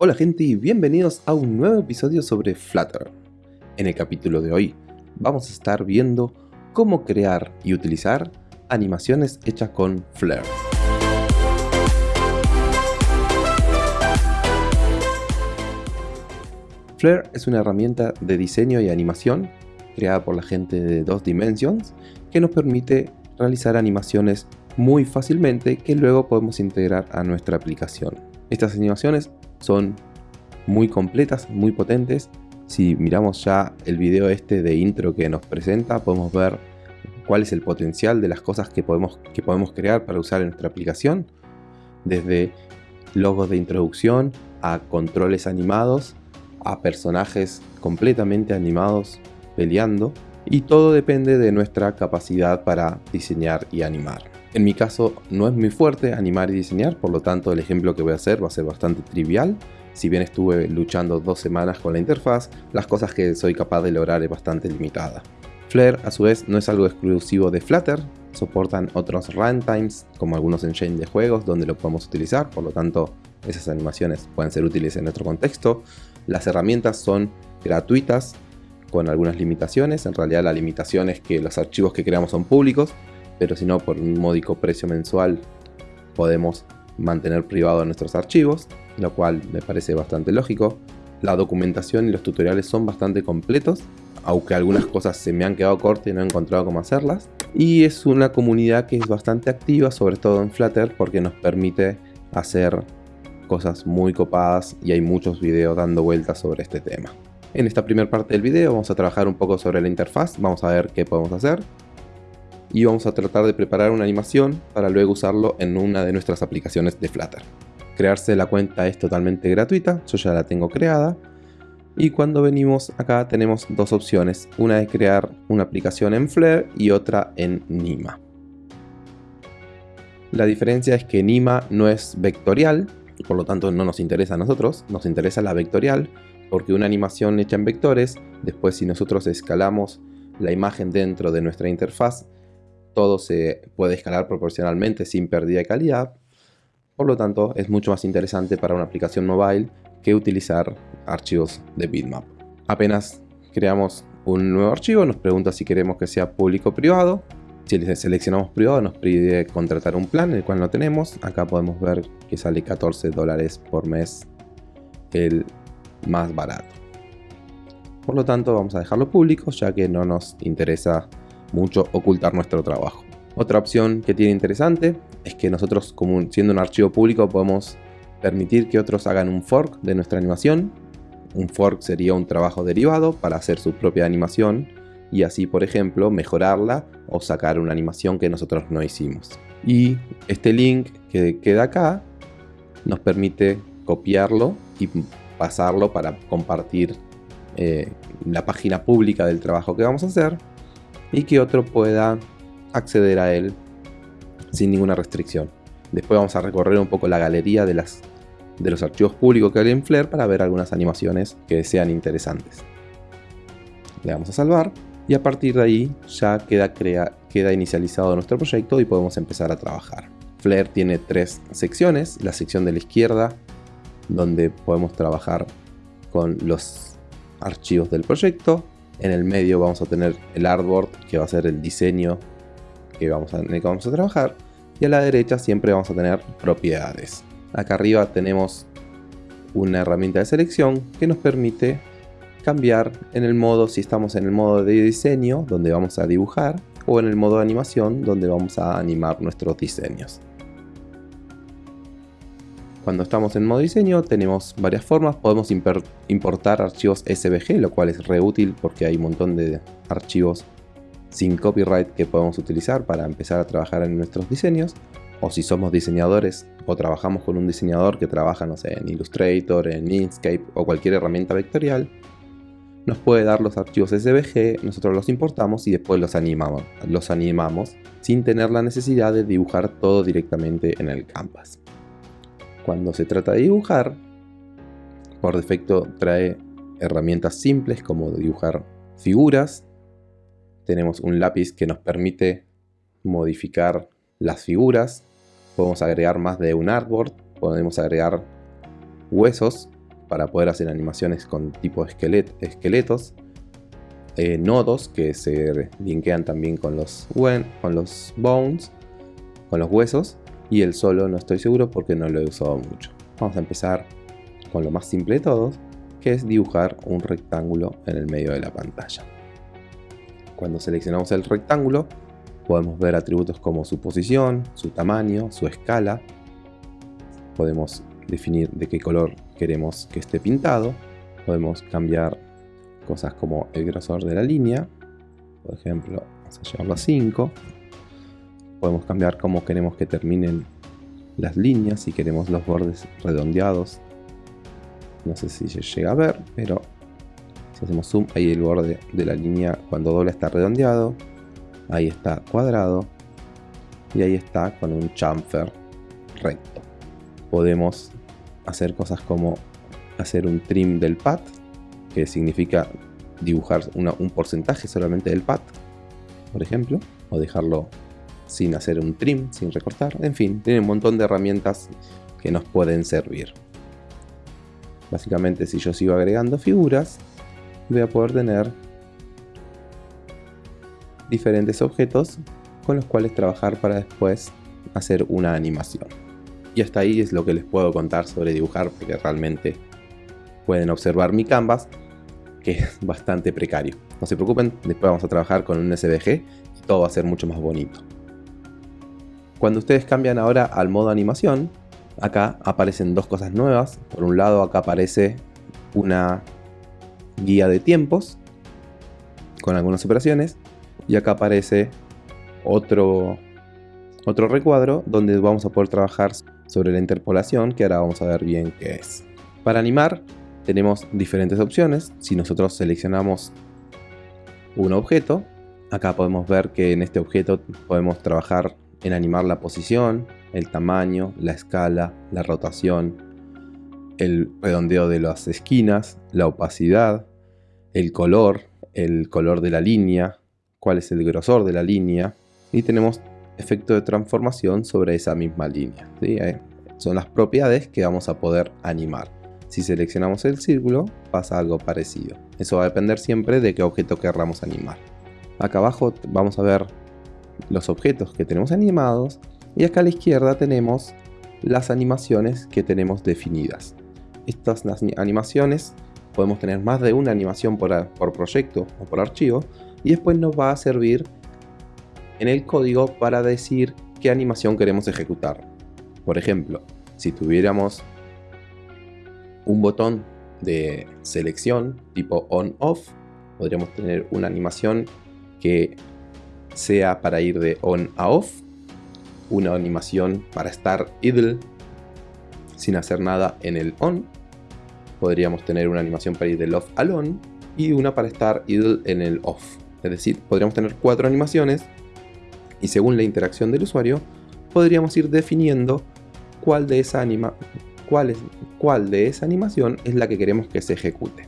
Hola gente y bienvenidos a un nuevo episodio sobre Flutter. En el capítulo de hoy vamos a estar viendo cómo crear y utilizar animaciones hechas con Flare. Flare es una herramienta de diseño y animación creada por la gente de Dos Dimensions que nos permite realizar animaciones muy fácilmente que luego podemos integrar a nuestra aplicación. Estas animaciones son muy completas, muy potentes. Si miramos ya el video este de intro que nos presenta, podemos ver cuál es el potencial de las cosas que podemos, que podemos crear para usar en nuestra aplicación. Desde logos de introducción a controles animados, a personajes completamente animados peleando. Y todo depende de nuestra capacidad para diseñar y animar. En mi caso no es muy fuerte animar y diseñar, por lo tanto el ejemplo que voy a hacer va a ser bastante trivial. Si bien estuve luchando dos semanas con la interfaz, las cosas que soy capaz de lograr es bastante limitada. Flare a su vez no es algo exclusivo de Flutter, soportan otros runtimes como algunos engines de juegos donde lo podemos utilizar, por lo tanto esas animaciones pueden ser útiles en otro contexto. Las herramientas son gratuitas con algunas limitaciones, en realidad la limitación es que los archivos que creamos son públicos, pero si no por un módico precio mensual podemos mantener privados nuestros archivos, lo cual me parece bastante lógico. La documentación y los tutoriales son bastante completos, aunque algunas cosas se me han quedado cortas y no he encontrado cómo hacerlas. Y es una comunidad que es bastante activa, sobre todo en Flutter, porque nos permite hacer cosas muy copadas y hay muchos videos dando vueltas sobre este tema. En esta primera parte del video vamos a trabajar un poco sobre la interfaz, vamos a ver qué podemos hacer y vamos a tratar de preparar una animación para luego usarlo en una de nuestras aplicaciones de Flutter. Crearse la cuenta es totalmente gratuita, yo ya la tengo creada. Y cuando venimos acá tenemos dos opciones, una es crear una aplicación en Flare y otra en Nima. La diferencia es que Nima no es vectorial, por lo tanto no nos interesa a nosotros, nos interesa la vectorial, porque una animación hecha en vectores, después si nosotros escalamos la imagen dentro de nuestra interfaz, todo se puede escalar proporcionalmente sin pérdida de calidad. Por lo tanto, es mucho más interesante para una aplicación mobile que utilizar archivos de bitmap. Apenas creamos un nuevo archivo, nos pregunta si queremos que sea público o privado. Si seleccionamos privado nos pide contratar un plan, el cual no tenemos. Acá podemos ver que sale 14 dólares por mes el más barato. Por lo tanto vamos a dejarlo público ya que no nos interesa mucho ocultar nuestro trabajo. Otra opción que tiene interesante es que nosotros, como siendo un archivo público, podemos permitir que otros hagan un fork de nuestra animación. Un fork sería un trabajo derivado para hacer su propia animación y así, por ejemplo, mejorarla o sacar una animación que nosotros no hicimos. Y este link que queda acá nos permite copiarlo y pasarlo para compartir eh, la página pública del trabajo que vamos a hacer y que otro pueda acceder a él sin ninguna restricción. Después vamos a recorrer un poco la galería de, las, de los archivos públicos que hay en Flare para ver algunas animaciones que sean interesantes. Le damos a salvar y a partir de ahí ya queda, queda inicializado nuestro proyecto y podemos empezar a trabajar. Flare tiene tres secciones, la sección de la izquierda donde podemos trabajar con los archivos del proyecto, en el medio vamos a tener el artboard, que va a ser el diseño que vamos a, en el que vamos a trabajar. Y a la derecha siempre vamos a tener propiedades. Acá arriba tenemos una herramienta de selección que nos permite cambiar en el modo, si estamos en el modo de diseño, donde vamos a dibujar, o en el modo de animación, donde vamos a animar nuestros diseños. Cuando estamos en modo diseño tenemos varias formas, podemos importar archivos SVG, lo cual es re útil porque hay un montón de archivos sin copyright que podemos utilizar para empezar a trabajar en nuestros diseños. O si somos diseñadores o trabajamos con un diseñador que trabaja, en Illustrator, en Inkscape o cualquier herramienta vectorial, nos puede dar los archivos SVG, nosotros los importamos y después los animamos, los animamos sin tener la necesidad de dibujar todo directamente en el canvas cuando se trata de dibujar, por defecto trae herramientas simples como dibujar figuras. Tenemos un lápiz que nos permite modificar las figuras. Podemos agregar más de un artboard. Podemos agregar huesos para poder hacer animaciones con tipo esquelet esqueletos, eh, nodos que se linkean también con los, con los bones, con los huesos, y el solo no estoy seguro porque no lo he usado mucho. Vamos a empezar con lo más simple de todos, que es dibujar un rectángulo en el medio de la pantalla. Cuando seleccionamos el rectángulo, podemos ver atributos como su posición, su tamaño, su escala. Podemos definir de qué color queremos que esté pintado. Podemos cambiar cosas como el grosor de la línea, por ejemplo, vamos a llevarlo a 5. Podemos cambiar cómo queremos que terminen las líneas, si queremos los bordes redondeados. No sé si se llega a ver, pero si hacemos zoom, ahí el borde de la línea cuando dobla está redondeado. Ahí está cuadrado. Y ahí está con un chamfer recto. Podemos hacer cosas como hacer un trim del pad que significa dibujar un porcentaje solamente del pad, por ejemplo, o dejarlo sin hacer un trim, sin recortar, en fin, tiene un montón de herramientas que nos pueden servir. Básicamente si yo sigo agregando figuras, voy a poder tener diferentes objetos con los cuales trabajar para después hacer una animación. Y hasta ahí es lo que les puedo contar sobre dibujar porque realmente pueden observar mi canvas, que es bastante precario. No se preocupen, después vamos a trabajar con un SVG y todo va a ser mucho más bonito. Cuando ustedes cambian ahora al modo animación, acá aparecen dos cosas nuevas. Por un lado acá aparece una guía de tiempos con algunas operaciones y acá aparece otro, otro recuadro donde vamos a poder trabajar sobre la interpolación que ahora vamos a ver bien qué es. Para animar tenemos diferentes opciones. Si nosotros seleccionamos un objeto, acá podemos ver que en este objeto podemos trabajar en animar la posición, el tamaño, la escala, la rotación, el redondeo de las esquinas, la opacidad, el color, el color de la línea, cuál es el grosor de la línea y tenemos efecto de transformación sobre esa misma línea. Eh, son las propiedades que vamos a poder animar. Si seleccionamos el círculo, pasa algo parecido. Eso va a depender siempre de qué objeto querramos animar. Acá abajo vamos a ver los objetos que tenemos animados y acá a la izquierda tenemos las animaciones que tenemos definidas. Estas animaciones podemos tener más de una animación por, por proyecto o por archivo y después nos va a servir en el código para decir qué animación queremos ejecutar. Por ejemplo, si tuviéramos un botón de selección tipo on-off. Podríamos tener una animación que sea para ir de on a off. Una animación para estar idle sin hacer nada en el on. Podríamos tener una animación para ir del off al on. Y una para estar idle en el off. Es decir, podríamos tener cuatro animaciones. Y según la interacción del usuario, podríamos ir definiendo cuál de esa anima cuál, de esa animación es la que queremos que se ejecute.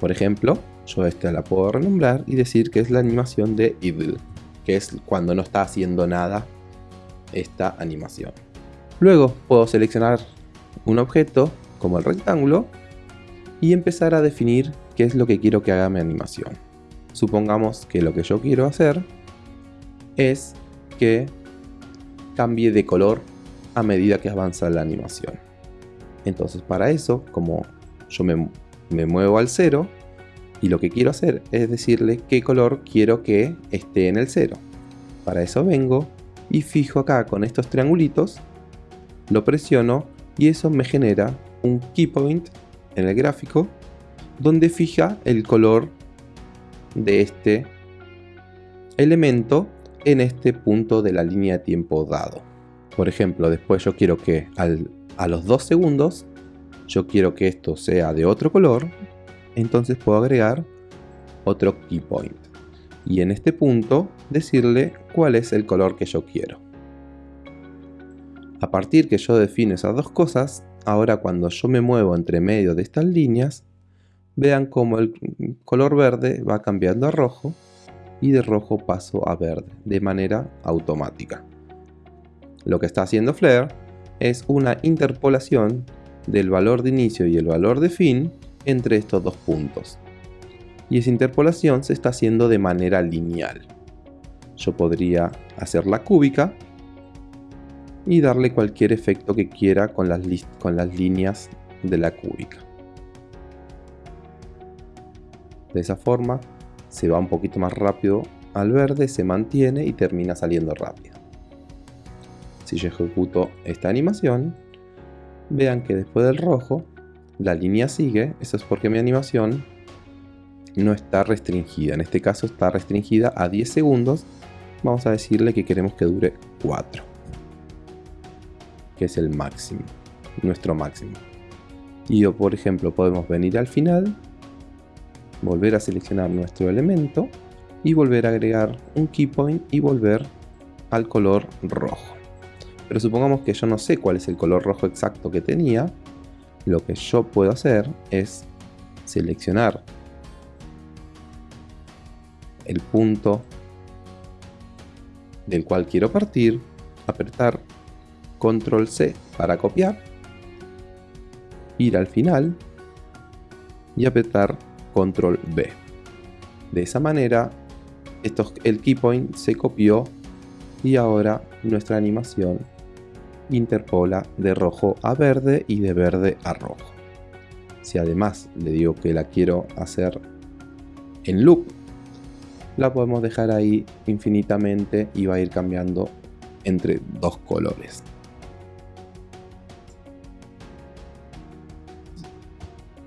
Por ejemplo, yo esta la puedo renombrar y decir que es la animación de idle, que es cuando no está haciendo nada esta animación. Luego puedo seleccionar un objeto como el rectángulo y empezar a definir qué es lo que quiero que haga mi animación. Supongamos que lo que yo quiero hacer es que cambie de color a medida que avanza la animación. Entonces para eso, como yo me, muevo al cero, y lo que quiero hacer es decirle qué color quiero que esté en el cero. Para eso vengo y fijo acá con estos triangulitos, lo presiono y eso me genera un key point en el gráfico donde fija el color de este elemento en este punto de la línea de tiempo dado. Por ejemplo, después yo quiero que a los 2 segundos yo quiero que esto sea de otro color, entonces puedo agregar otro key point. Y en este punto decirle cuál es el color que yo quiero. A partir que yo defino esas dos cosas, ahora cuando yo me muevo entre medio de estas líneas, vean cómo el color verde va cambiando a rojo y de rojo paso a verde de manera automática. Lo que está haciendo Flare es una interpolación del valor de inicio y el valor de fin entre estos dos puntos. Y esa interpolación se está haciendo de manera lineal. Yo podría hacer la cúbica y darle cualquier efecto que quiera con las, con las líneas de la cúbica. De esa forma se va un poquito más rápido al verde, se mantiene y termina saliendo rápido. Si yo ejecuto esta animación, vean que después del rojo la línea sigue, eso es porque mi animación no está restringida, en este caso está restringida a 10 segundos, vamos a decirle que queremos que dure 4, que es el máximo, nuestro máximo. Y o por ejemplo podemos venir al final, volver a seleccionar nuestro elemento y volver a agregar un keypoint y volver al color rojo. Pero supongamos que yo no sé cuál es el color rojo exacto que tenía, lo que yo puedo hacer es seleccionar el punto del cual quiero partir, apretar control C para copiar, ir al final y apretar control B. De esa manera, el keypoint se copió y ahora nuestra animación interpola de rojo a verde y de verde a rojo. Si además le digo que la quiero hacer en loop, la podemos dejar ahí infinitamente y va a ir cambiando entre dos colores.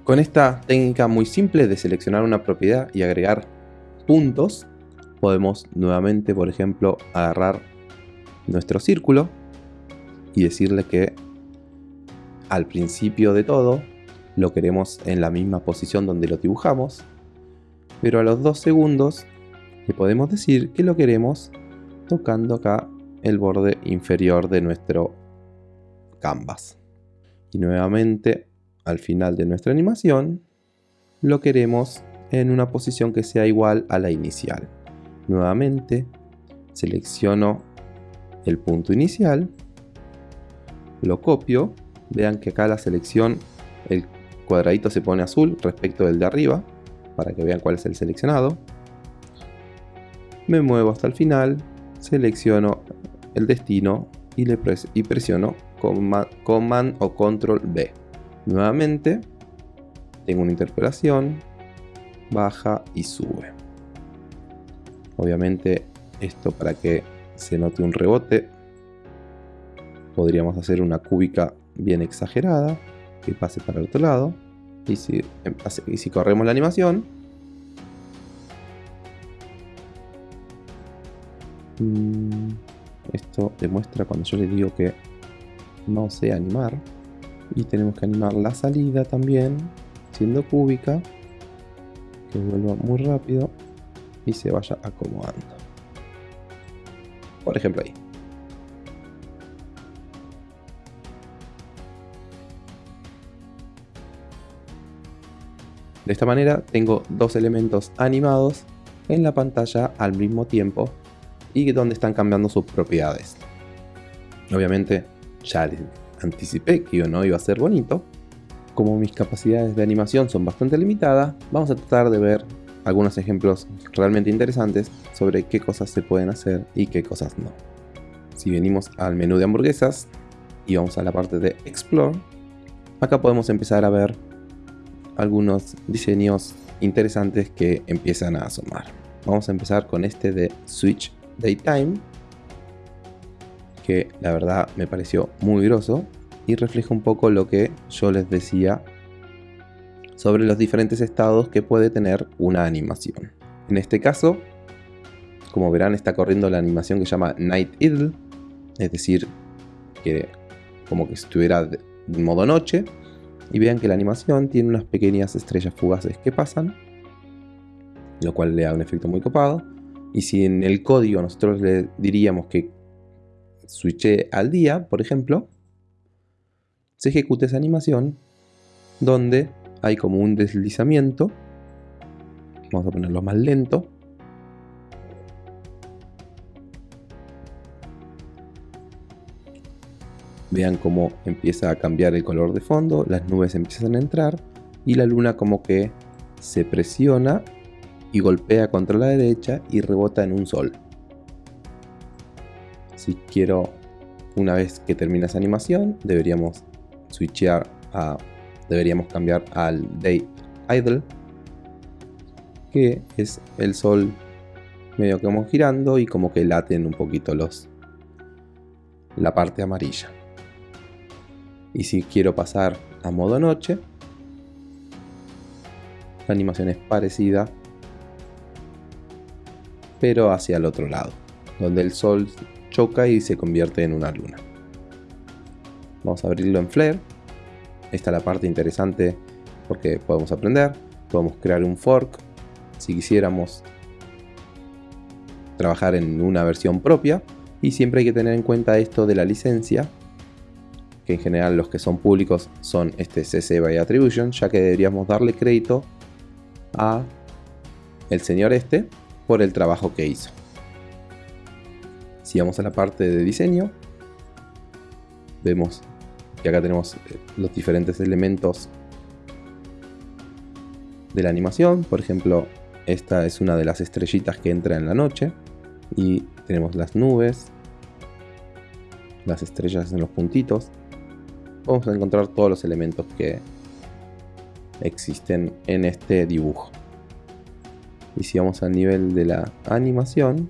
Con esta técnica muy simple de seleccionar una propiedad y agregar puntos, podemos nuevamente, por ejemplo, agarrar nuestro círculo y decirle que al principio de todo lo queremos en la misma posición donde lo dibujamos, pero a los dos segundos le podemos decir que lo queremos tocando acá el borde inferior de nuestro canvas. Y nuevamente al final de nuestra animación lo queremos en una posición que sea igual a la inicial. Nuevamente selecciono el punto inicial lo copio, vean que acá la selección, el cuadradito se pone azul respecto del de arriba, para que vean cuál es el seleccionado. Me muevo hasta el final, selecciono el destino y, le presiono Command o Control B. Nuevamente, tengo una interpolación, baja y sube. Obviamente esto para que se note un rebote podríamos hacer una cúbica bien exagerada que pase para el otro lado. Y si, y si corremos la animación. Mm, esto demuestra cuando yo le digo que no sé animar. Y tenemos que animar la salida también siendo cúbica. Que vuelva muy rápido y se vaya acomodando. Por ejemplo ahí De esta manera tengo dos elementos animados en la pantalla al mismo tiempo y donde están cambiando sus propiedades. Obviamente ya les anticipé que no iba a ser bonito. Como mis capacidades de animación son bastante limitadas, vamos a tratar de ver algunos ejemplos realmente interesantes sobre qué cosas se pueden hacer y qué cosas no. Si venimos al menú de hamburguesas y vamos a la parte de Explore, acá podemos empezar a ver algunos diseños interesantes que empiezan a asomar. Vamos a empezar con este de Switch Daytime, que la verdad me pareció muy groso y refleja un poco lo que yo les decía sobre los diferentes estados que puede tener una animación. En este caso, como verán, está corriendo la animación que se llama Night Idle, es decir, que como que estuviera en modo noche, y vean que la animación tiene unas pequeñas estrellas fugaces que pasan, lo cual le da un efecto muy copado. Y si en el código nosotros le diríamos que switche al día, por ejemplo, se ejecuta esa animación donde hay como un deslizamiento. Vamos a ponerlo más lento. Vean cómo empieza a cambiar el color de fondo, las nubes empiezan a entrar y la luna como que se presiona y golpea contra la derecha y rebota en un sol. Si quiero, una vez que termina esa animación, deberíamos switchear a, deberíamos cambiar al Day Idle, que es el sol medio como girando y como que laten un poquito los la parte amarilla. Y si quiero pasar a modo noche, la animación es parecida, pero hacia el otro lado, donde el sol choca y se convierte en una luna. Vamos a abrirlo en Flare. Esta es la parte interesante porque podemos aprender, podemos crear un fork si quisiéramos trabajar en una versión propia y siempre hay que tener en cuenta esto de la licencia que en general los que son públicos son este CC by Attribution ya que deberíamos darle crédito a el señor este por el trabajo que hizo si vamos a la parte de diseño vemos que acá tenemos eh, los diferentes elementos de la animación por ejemplo esta es una de las estrellitas que entra en la noche y tenemos las nubes, las estrellas en los puntitos. Vamos a encontrar todos los elementos que existen en este dibujo. Y si vamos al nivel de la animación,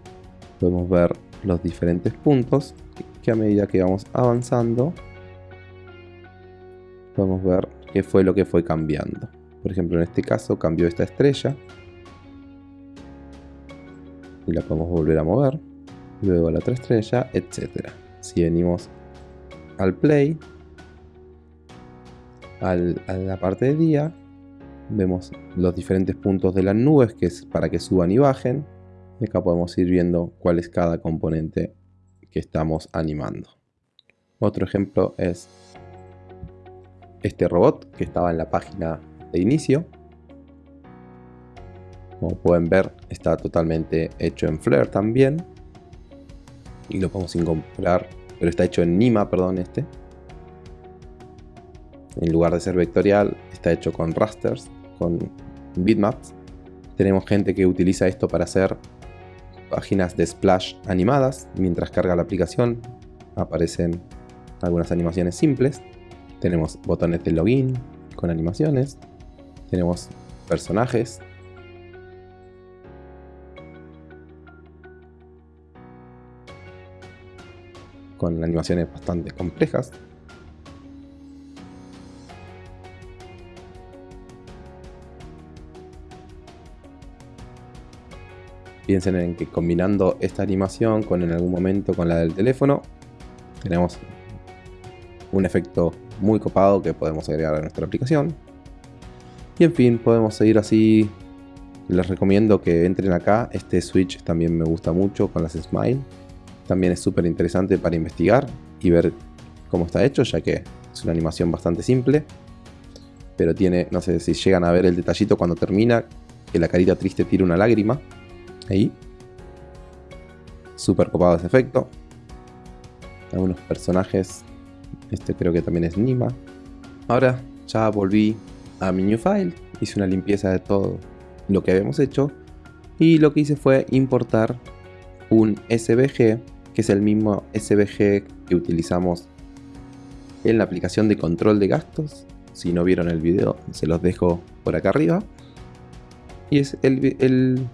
podemos ver los diferentes puntos que a medida que vamos avanzando, podemos ver qué fue lo que fue cambiando. Por ejemplo, en este caso cambió esta estrella y la podemos volver a mover. Luego la otra estrella, etc. Si venimos al play, a la parte de día, vemos los diferentes puntos de las nubes que es para que suban y bajen. Y acá podemos ir viendo cuál es cada componente que estamos animando. Otro ejemplo es este robot que estaba en la página de inicio. Como pueden ver, está totalmente hecho en Flare también. Y lo podemos incorporar, pero está hecho en Nima, perdón, este. En lugar de ser vectorial, está hecho con rasters, con bitmaps. Tenemos gente que utiliza esto para hacer páginas de splash animadas. Mientras carga la aplicación, aparecen algunas animaciones simples. Tenemos botones de login con animaciones. Tenemos personajes con animaciones bastante complejas. Piensen en que combinando esta animación con en algún momento con la del teléfono, tenemos un efecto muy copado que podemos agregar a nuestra aplicación. Y en fin, podemos seguir así. Les recomiendo que entren acá. Este switch también me gusta mucho con las Smile. También es súper interesante para investigar y ver cómo está hecho, ya que es una animación bastante simple. Pero tiene, no sé si llegan a ver el detallito cuando termina, que la carita triste tira una lágrima. Ahí. Súper copado ese efecto. Algunos personajes. Este creo que también es Nima. Ahora ya volví a mi new file. Hice una limpieza de todo lo que habíamos hecho. Y lo que hice fue importar un SVG que es el mismo SVG que utilizamos en la aplicación de control de gastos. Si no vieron el video, se los dejo por acá arriba. Y es, el,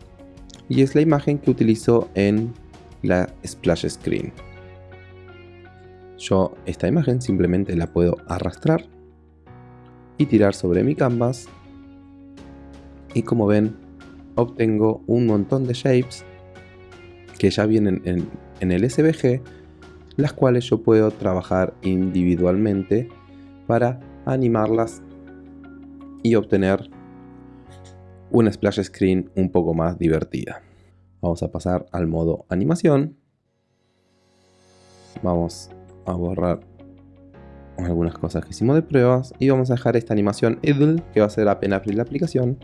y es la imagen que utilizo en la splash screen. Yo esta imagen simplemente la puedo arrastrar y tirar sobre mi canvas. Y como ven, obtengo un montón de shapes que ya vienen en, en el SVG, las cuales yo puedo trabajar individualmente para animarlas y obtener una splash screen un poco más divertida. Vamos a pasar al modo animación. Vamos a borrar algunas cosas que hicimos de pruebas y vamos a dejar esta animación idle que va a ser apenas abrir la aplicación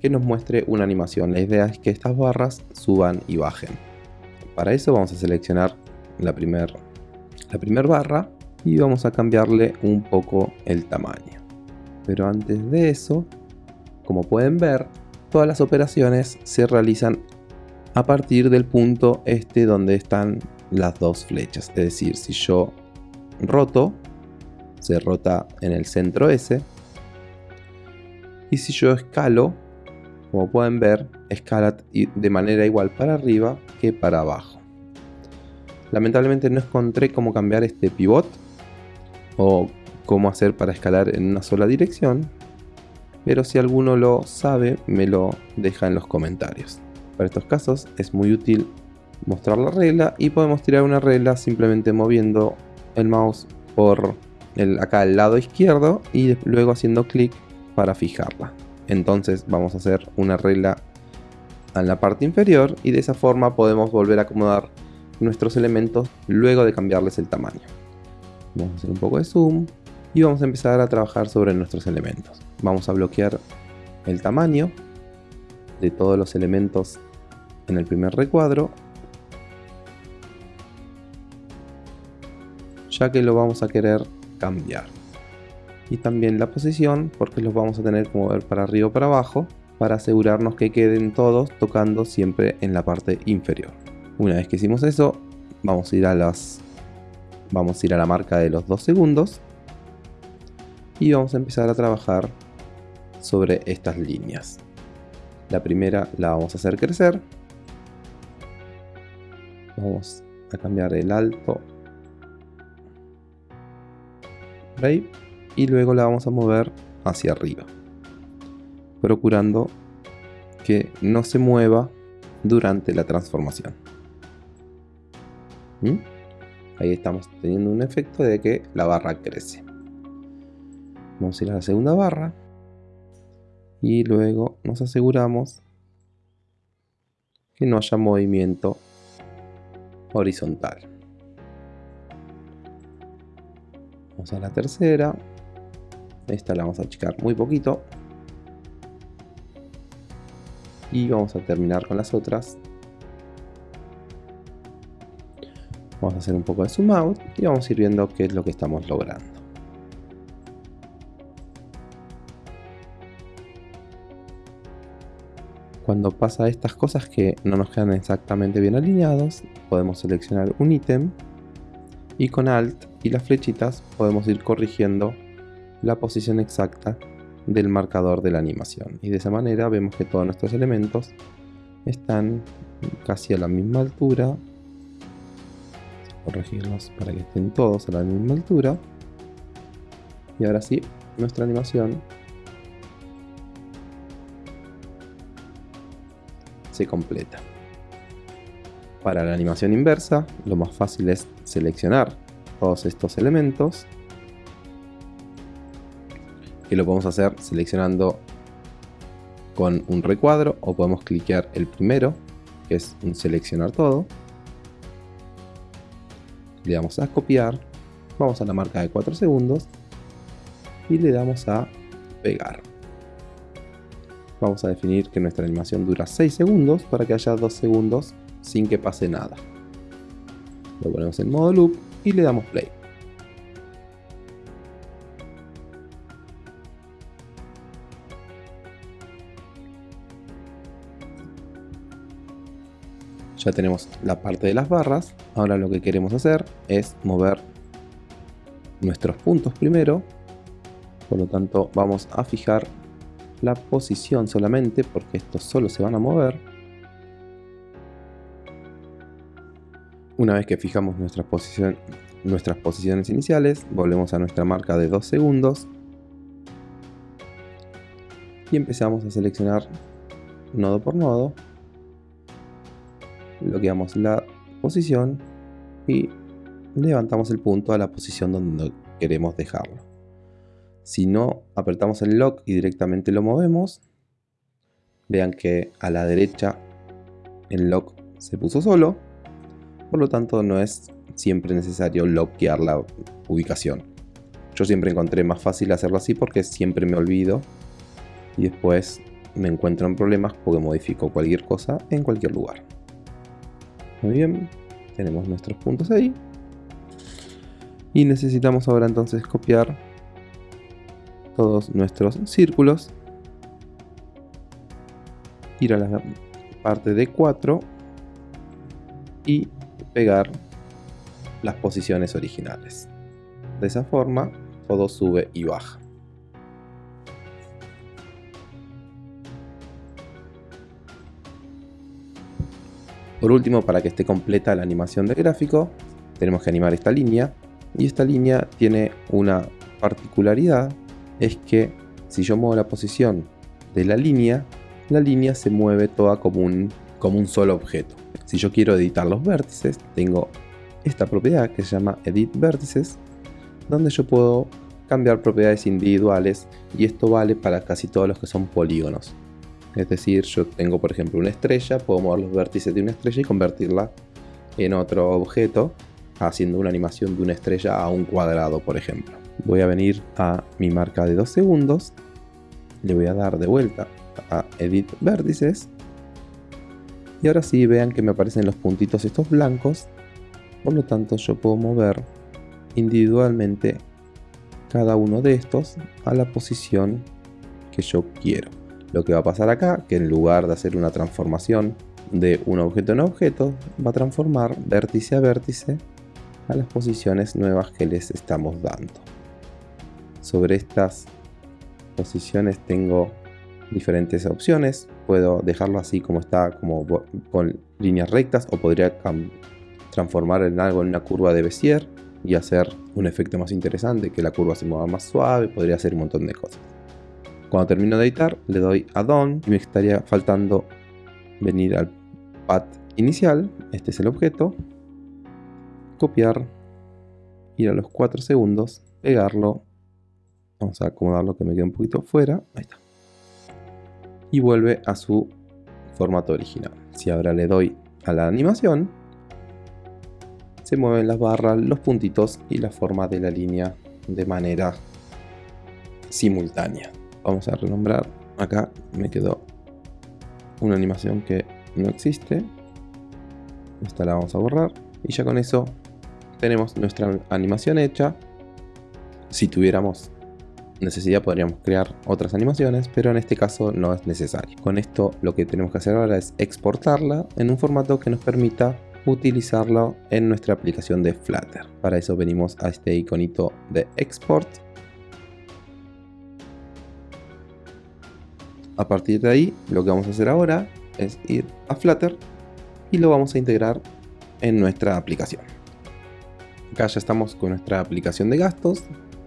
que nos muestre una animación. La idea es que estas barras suban y bajen. Para eso vamos a seleccionar la primera la primer barra y vamos a cambiarle un poco el tamaño. Pero antes de eso, como pueden ver, todas las operaciones se realizan a partir del punto este donde están las dos flechas. Es decir, si yo roto, se rota en el centro S. Y si yo escalo, como pueden ver, escala de manera igual para arriba que para abajo. Lamentablemente no encontré cómo cambiar este pivot o cómo hacer para escalar en una sola dirección, pero si alguno lo sabe me lo deja en los comentarios. Para estos casos es muy útil mostrar la regla y podemos tirar una regla simplemente moviendo el mouse por el, acá al lado izquierdo y luego haciendo clic para fijarla. Entonces vamos a hacer una regla en la parte inferior y de esa forma podemos volver a acomodar nuestros elementos luego de cambiarles el tamaño. Vamos a hacer un poco de zoom y vamos a empezar a trabajar sobre nuestros elementos. Vamos a bloquear el tamaño de todos los elementos en el primer recuadro. Ya que lo vamos a querer cambiar. Y también la posición porque los vamos a tener que mover para arriba o para abajo para asegurarnos que queden todos tocando siempre en la parte inferior. Una vez que hicimos eso vamos a ir a las vamos a ir a la marca de los 2 segundos. Y vamos a empezar a trabajar sobre estas líneas. La primera la vamos a hacer crecer. Vamos a cambiar el alto. Y luego la vamos a mover hacia arriba procurando que no se mueva durante la transformación. ¿Mm? ahí estamos teniendo un efecto de que la barra crece. Vamos a ir a la segunda barra y luego nos aseguramos que no haya movimiento horizontal. Vamos a la tercera. Esta la vamos a achicar muy poquito. Y vamos a terminar con las otras. Vamos a hacer un poco de zoom out y vamos a ir viendo qué es lo que estamos logrando. Cuando pasa estas cosas que no nos quedan exactamente bien alineados, podemos seleccionar un ítem y con Alt y las flechitas podemos ir corrigiendo la posición exacta del marcador de la animación. Y de esa manera vemos que todos nuestros elementos están casi a la misma altura. Corregirlos para que estén todos a la misma altura. Y ahora sí, nuestra animación se completa. Para la animación inversa, lo más fácil es seleccionar todos estos elementos. Que lo podemos hacer seleccionando con un recuadro o podemos cliquear el primero, que es un seleccionar todo. Le damos a copiar, vamos a la marca de 4 segundos y le damos a pegar vamos a definir que nuestra animación dura 6 segundos para que haya 2 segundos sin que pase nada. Lo ponemos en modo loop y le damos play. Ya tenemos la parte de las barras, ahora lo que queremos hacer es mover nuestros puntos primero, por lo tanto vamos a fijar la posición solamente, porque estos solo se van a mover. Una vez que fijamos nuestras posiciones iniciales, volvemos a nuestra marca de 2 segundos y empezamos a seleccionar nodo por nodo, bloqueamos la posición y levantamos el punto a la posición donde queremos dejarlo. Si no apretamos el lock y directamente lo movemos, vean que a la derecha el lock se puso solo, por lo tanto no es siempre necesario lockear la ubicación. Yo siempre encontré más fácil hacerlo así porque siempre me olvido y después me encuentro en problemas porque modifico cualquier cosa en cualquier lugar. Muy bien, tenemos nuestros puntos ahí. Y necesitamos ahora entonces copiar todos nuestros círculos. Ir a la parte de 4 y pegar las posiciones originales. De esa forma todo sube y baja. Por último, para que esté completa la animación del gráfico, tenemos que animar esta línea. Y esta línea tiene una particularidad, es que si yo muevo la posición de la línea, la línea se mueve toda como un, como un solo objeto. Si yo quiero editar los vértices, tengo esta propiedad que se llama Edit Vértices, donde yo puedo cambiar propiedades individuales y esto vale para casi todos los que son polígonos. Es decir, yo tengo por ejemplo una estrella, puedo mover los vértices de una estrella y convertirla en otro objeto, haciendo una animación de una estrella a un cuadrado, por ejemplo. Voy a venir a mi marca de 2 segundos, le voy a dar de vuelta a Edit Vértices, y ahora sí vean que me aparecen los puntitos estos blancos, por lo tanto yo puedo mover individualmente cada uno de estos a la posición que yo quiero. Lo que va a pasar acá, que en lugar de hacer una transformación de un objeto en objeto, va a transformar vértice a vértice a las posiciones nuevas que les estamos dando. Sobre estas posiciones tengo diferentes opciones. Puedo dejarlo así como está, como con líneas rectas, o podría transformar en algo en una curva de Bézier y hacer un efecto más interesante, que la curva se mueva más suave, podría hacer un montón de cosas. Cuando termino de editar, le doy a Done y me estaría faltando venir al path inicial, este es el objeto, copiar, ir a los 4 segundos, pegarlo, vamos a acomodarlo que me quede un poquito fuera, ahí está, y vuelve a su formato original. Si ahora le doy a la animación, se mueven las barras, los puntitos y la forma de la línea de manera simultánea. Vamos a renombrar. Acá me quedó una animación que no existe. Esta la vamos a borrar. Y ya con eso tenemos nuestra animación hecha. Si tuviéramos necesidad podríamos crear otras animaciones pero en este caso no es necesario con esto lo que tenemos que hacer ahora es exportarla en un formato que nos permita utilizarlo en nuestra aplicación de Flutter para eso venimos a este iconito de export A partir de ahí, lo que vamos a hacer ahora es ir a Flutter y lo vamos a integrar en nuestra aplicación. Acá ya estamos con nuestra aplicación de gastos.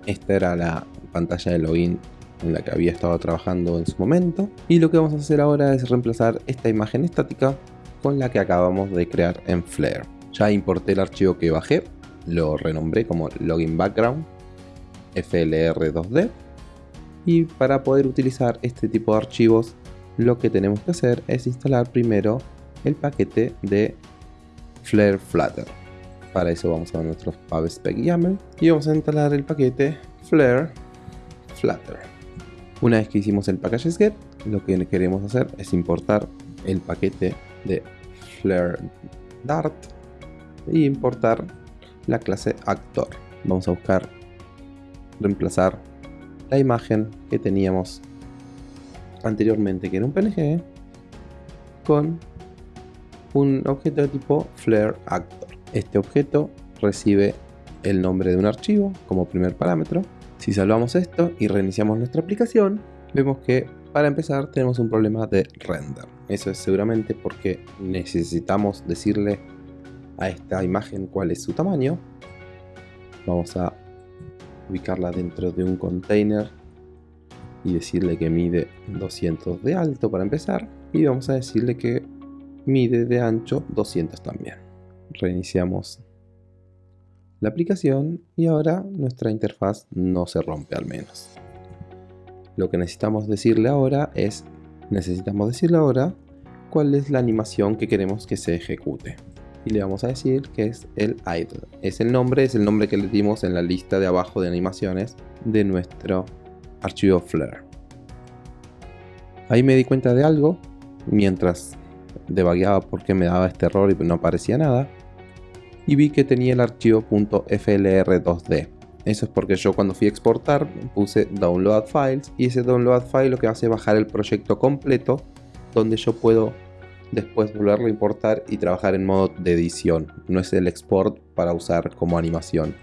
Esta era la pantalla de login en la que había estado trabajando en su momento. Y lo que vamos a hacer ahora es reemplazar esta imagen estática con la que acabamos de crear en Flare. Ya importé el archivo que bajé, lo renombré como login background flr2d y para poder utilizar este tipo de archivos lo que tenemos que hacer es instalar primero el paquete de Flare Flutter. Para eso vamos a nuestro pubspec YAML y vamos a instalar el paquete Flare Flutter. Una vez que hicimos el package get, lo que queremos hacer es importar el paquete de Flare Dart y importar la clase Actor. Vamos a buscar reemplazar la imagen que teníamos anteriormente, que era un PNG, con un objeto de tipo Flare Actor. Este objeto recibe el nombre de un archivo como primer parámetro. Si salvamos esto y reiniciamos nuestra aplicación, vemos que para empezar tenemos un problema de render. Eso es seguramente porque necesitamos decirle a esta imagen cuál es su tamaño. Vamos a ubicarla dentro de un container y decirle que mide 200 de alto para empezar y vamos a decirle que mide de ancho 200 también reiniciamos la aplicación y ahora nuestra interfaz no se rompe al menos lo que necesitamos decirle ahora es necesitamos decirle ahora cuál es la animación que queremos que se ejecute y le vamos a decir que es el idle. Es el nombre, es el nombre que le dimos en la lista de abajo de animaciones de nuestro archivo Flare. Ahí me di cuenta de algo mientras debagueaba por qué me daba este error y no aparecía nada. Y vi que tenía el archivo .flr2d. Eso es porque yo cuando fui a exportar puse download files y ese download file lo que hace es bajar el proyecto completo donde yo puedo después volverlo a importar y trabajar en modo de edición. No es el export para usar como animación.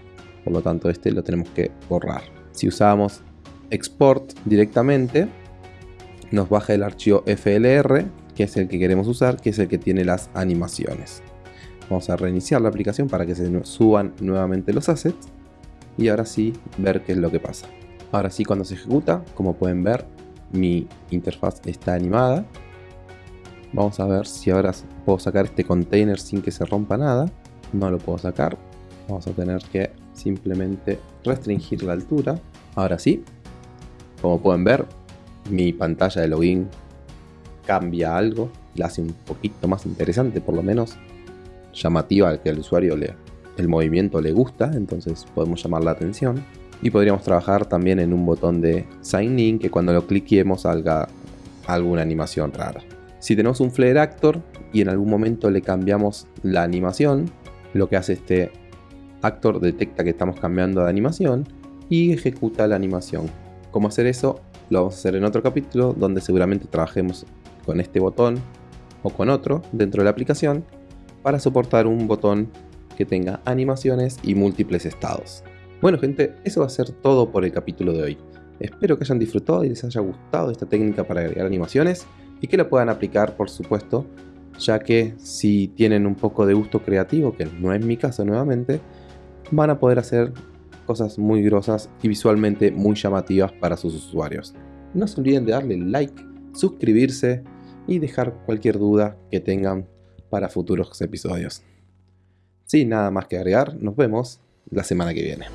Por lo tanto este lo tenemos que borrar. Si usamos export directamente nos baja el archivo FLR que es el que queremos usar, que es el que tiene las animaciones. Vamos a reiniciar la aplicación para que se suban nuevamente los assets y ahora sí ver qué es lo que pasa. Ahora sí cuando se ejecuta, como pueden ver, mi interfaz está animada. Vamos a ver si ahora puedo sacar este container sin que se rompa nada. No lo puedo sacar. Vamos a tener que simplemente restringir la altura. Ahora sí, como pueden ver, mi pantalla de login cambia algo, la hace un poquito más interesante por lo menos, llamativa que al usuario le, el movimiento le gusta, entonces podemos llamar la atención. Y podríamos trabajar también en un botón de Sign In que cuando lo cliquemos salga alguna animación rara. Si tenemos un Flare Actor y en algún momento le cambiamos la animación, lo que hace este actor detecta que estamos cambiando de animación y ejecuta la animación. ¿Cómo hacer eso? Lo vamos a hacer en otro capítulo donde seguramente trabajemos con este botón o con otro dentro de la aplicación para soportar un botón que tenga animaciones y múltiples estados. Bueno gente, eso va a ser todo por el capítulo de hoy. Espero que hayan disfrutado y les haya gustado esta técnica para agregar animaciones y que la puedan aplicar por supuesto, ya que si tienen un poco de gusto creativo, que no es mi caso nuevamente, van a poder hacer cosas muy grosas y visualmente muy llamativas para sus usuarios. No se olviden de darle like, suscribirse y dejar cualquier duda que tengan para futuros episodios. Sin nada más que agregar, nos vemos la semana que viene.